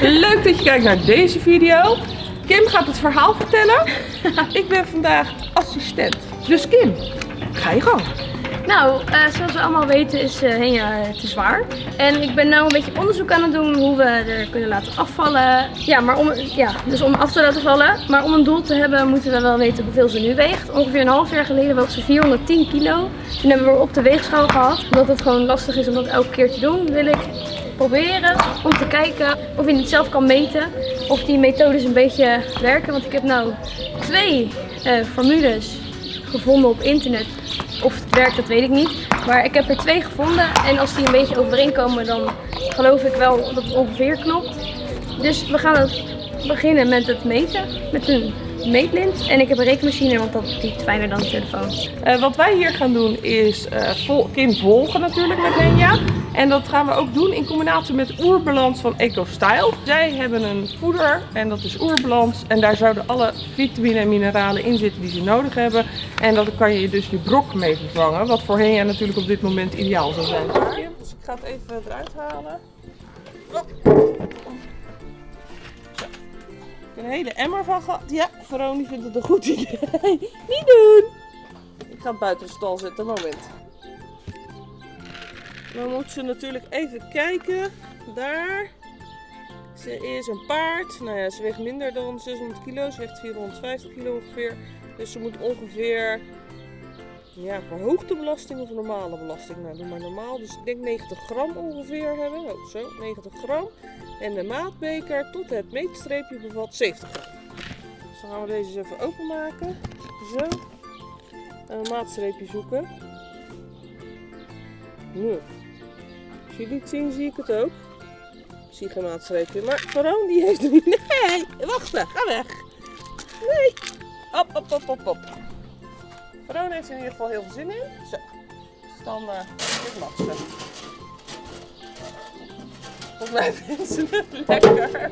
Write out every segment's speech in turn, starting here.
Leuk dat je kijkt naar deze video. Kim gaat het verhaal vertellen. Ik ben vandaag assistent. Dus Kim, ga je gang. Nou, eh, zoals we allemaal weten is uh, Henja te zwaar. En ik ben nu een beetje onderzoek aan het doen hoe we er kunnen laten afvallen. Ja, maar om, ja, dus om af te laten vallen. Maar om een doel te hebben moeten we wel weten hoeveel ze nu weegt. Ongeveer een half jaar geleden woog ze 410 kilo. Toen hebben we op de weegschaal gehad. Omdat het gewoon lastig is om dat elke keer te doen, wil ik proberen om te kijken of je het zelf kan meten. Of die methodes een beetje werken. Want ik heb nou twee uh, formules gevonden op internet of het werkt, dat weet ik niet. Maar ik heb er twee gevonden en als die een beetje overeenkomen, dan geloof ik wel dat het ongeveer klopt. Dus we gaan het beginnen met het meten, met een meetlint. En ik heb een rekenmachine, want dat is fijner dan de telefoon. Uh, wat wij hier gaan doen is uh, vol, Kim volgen natuurlijk met Lenja. En dat gaan we ook doen in combinatie met Oerbalans van EcoStyle. Zij hebben een voeder en dat is Oerbalans. En daar zouden alle vitamine en mineralen in zitten die ze nodig hebben. En dat kan je dus je brok mee vervangen. Wat voor Henja natuurlijk op dit moment ideaal zou zijn. Dus ik ga het even eruit halen. Een hele emmer van gehad. Ja, Veroni vindt het een goed idee. Niet doen! Ik ga buiten de stal zetten, moment. Dan moet ze natuurlijk even kijken. Daar. Ze is een paard. Nou ja, ze weegt minder dan 600 kilo. Ze weegt 450 kilo ongeveer. Dus ze moet ongeveer ja, verhoogde belasting of normale belasting? Nou, doe maar normaal. Dus ik denk 90 gram ongeveer hebben. Oh, zo, 90 gram. En de maatbeker tot het meetstreepje bevat 70 gram. Dus dan gaan we deze eens even openmaken. Zo. En een maatstreepje zoeken. Nu. Als jullie het zien, zie ik het ook. Ik zie geen maatstreepje. Maar Veron die heeft er niet. Nee, wachten. Ga weg. Nee. Op, op, op, op, op. Veron heeft er in ieder geval heel veel zin in. Zo. Dus dan uh, dit latsen. Volgens mij vinden ze het lekker.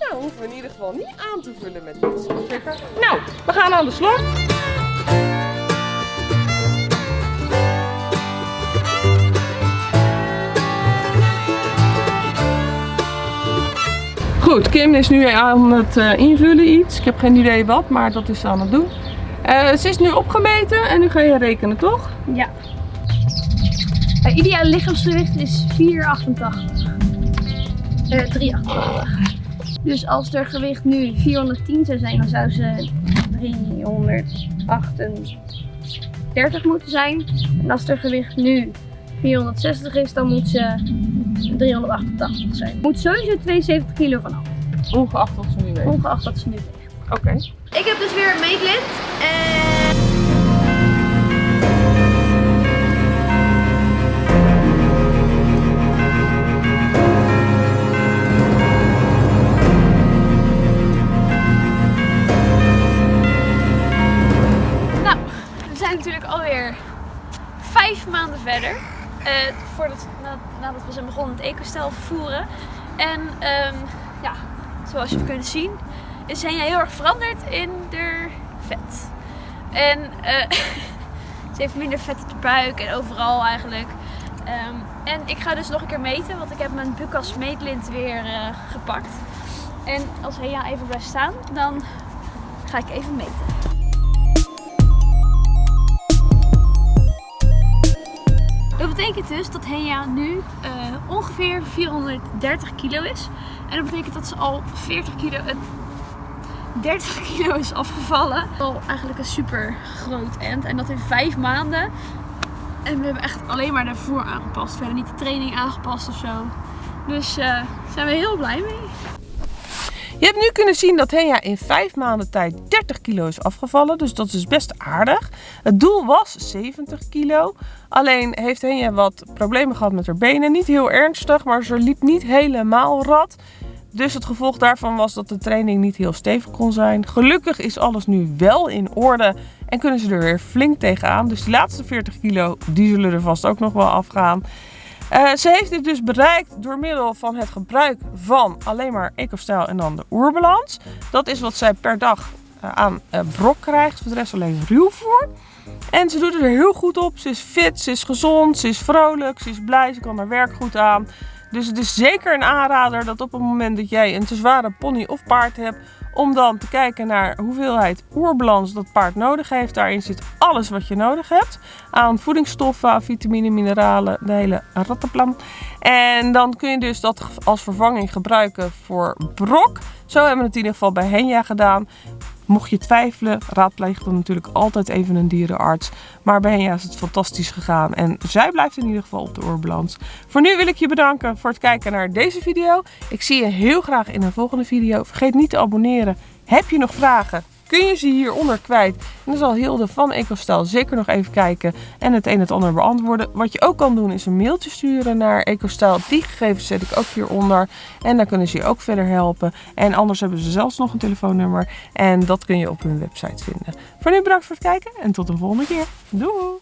nou, hoeven we in ieder geval niet aan te vullen met iets. Nou, we gaan aan de slag. Goed, Kim is nu aan het uh, invullen iets. Ik heb geen idee wat, maar dat is ze aan het doen. Uh, ze is nu opgemeten en nu ga je rekenen, toch? Ja. Het ideale lichaamsgewicht is 4,88. Uh, 3,88. Dus als er gewicht nu 410 zou zijn, dan zou ze 338 moeten zijn. En als er gewicht nu 460 is, dan moet ze 388 zijn. Moet sowieso 72 kilo vanaf. Ongeacht wat ze nu weegt? Ongeacht wat ze nu weegt. Oké. Okay. Ik heb dus weer een meetlint. En... Nou, we zijn natuurlijk alweer vijf maanden verder. Uh, voordat, nadat we zijn begonnen het eco-stijl voeren. En um, ja, zoals je kunnen zien, is Henja heel erg veranderd in de vet. En uh, ze heeft minder vet op de buik en overal eigenlijk. Um, en ik ga dus nog een keer meten, want ik heb mijn Bucas meetlint weer uh, gepakt. En als Henja even blijft staan, dan ga ik even meten. Dus dat Henja nu uh, ongeveer 430 kilo is. En dat betekent dat ze al 40 kilo, uh, 30 kilo is afgevallen. Al eigenlijk een super groot end. En dat in 5 maanden. En we hebben echt alleen maar de voer aangepast. Verder niet de training aangepast of zo. Dus daar zijn we heel blij mee. Je hebt nu kunnen zien dat Henja in 5 maanden tijd 30 kilo is afgevallen. Dus dat is best aardig. Het doel was 70 kilo. Alleen heeft Henja wat problemen gehad met haar benen. Niet heel ernstig, maar ze liep niet helemaal rad. Dus het gevolg daarvan was dat de training niet heel stevig kon zijn. Gelukkig is alles nu wel in orde en kunnen ze er weer flink tegenaan. Dus die laatste 40 kilo, die zullen er vast ook nog wel afgaan. Uh, ze heeft dit dus bereikt door middel van het gebruik van alleen maar EcoStyle en dan de oerbalans. Dat is wat zij per dag uh, aan uh, brok krijgt, voor de rest alleen ruwvoer. En ze doet er heel goed op. Ze is fit, ze is gezond, ze is vrolijk, ze is blij, ze kan haar werk goed aan. Dus het is zeker een aanrader dat op het moment dat jij een te zware pony of paard hebt, om dan te kijken naar hoeveelheid oerbalans dat paard nodig heeft. Daarin zit alles wat je nodig hebt aan voedingsstoffen, vitamine, mineralen, de hele rattenplan. En dan kun je dus dat als vervanging gebruiken voor brok. Zo hebben we het in ieder geval bij Henja gedaan. Mocht je twijfelen, raadpleeg dan natuurlijk altijd even een dierenarts. Maar bij Henja is het fantastisch gegaan en zij blijft in ieder geval op de oorbalans. Voor nu wil ik je bedanken voor het kijken naar deze video. Ik zie je heel graag in een volgende video. Vergeet niet te abonneren. Heb je nog vragen? Kun je ze hieronder kwijt. En dan zal Hilde van EcoStyle zeker nog even kijken en het een en het ander beantwoorden. Wat je ook kan doen is een mailtje sturen naar EcoStyle. Die gegevens zet ik ook hieronder. En dan kunnen ze je ook verder helpen. En anders hebben ze zelfs nog een telefoonnummer. En dat kun je op hun website vinden. Voor nu bedankt voor het kijken en tot een volgende keer. Doei!